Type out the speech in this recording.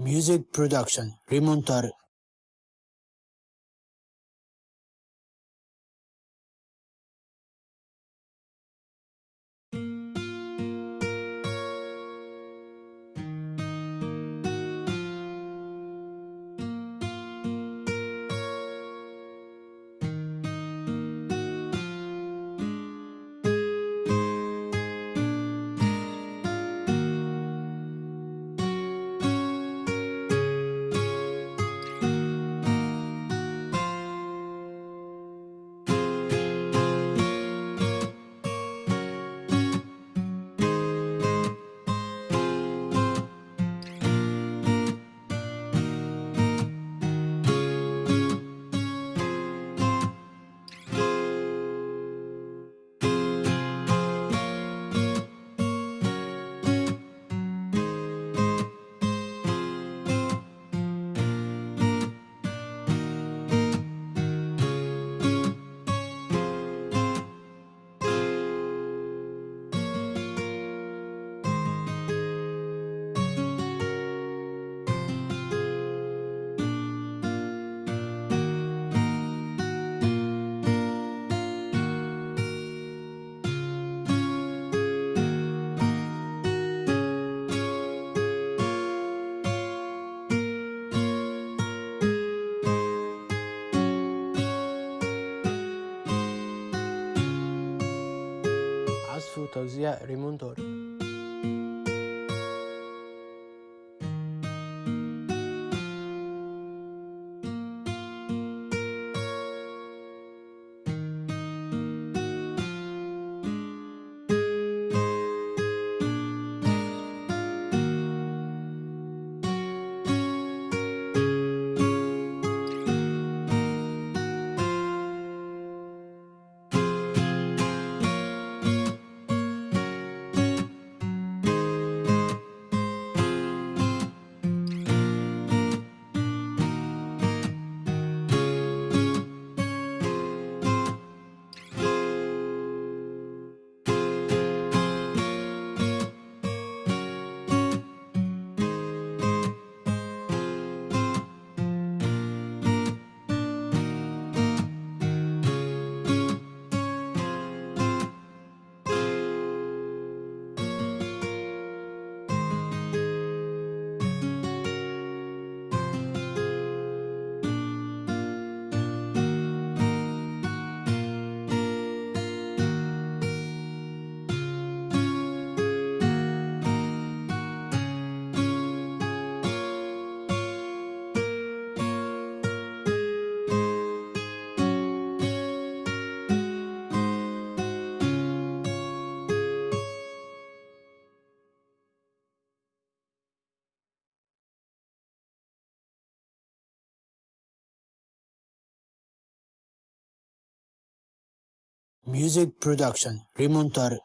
Music Production Rimontar su tausia remontor. Music Production Rimontar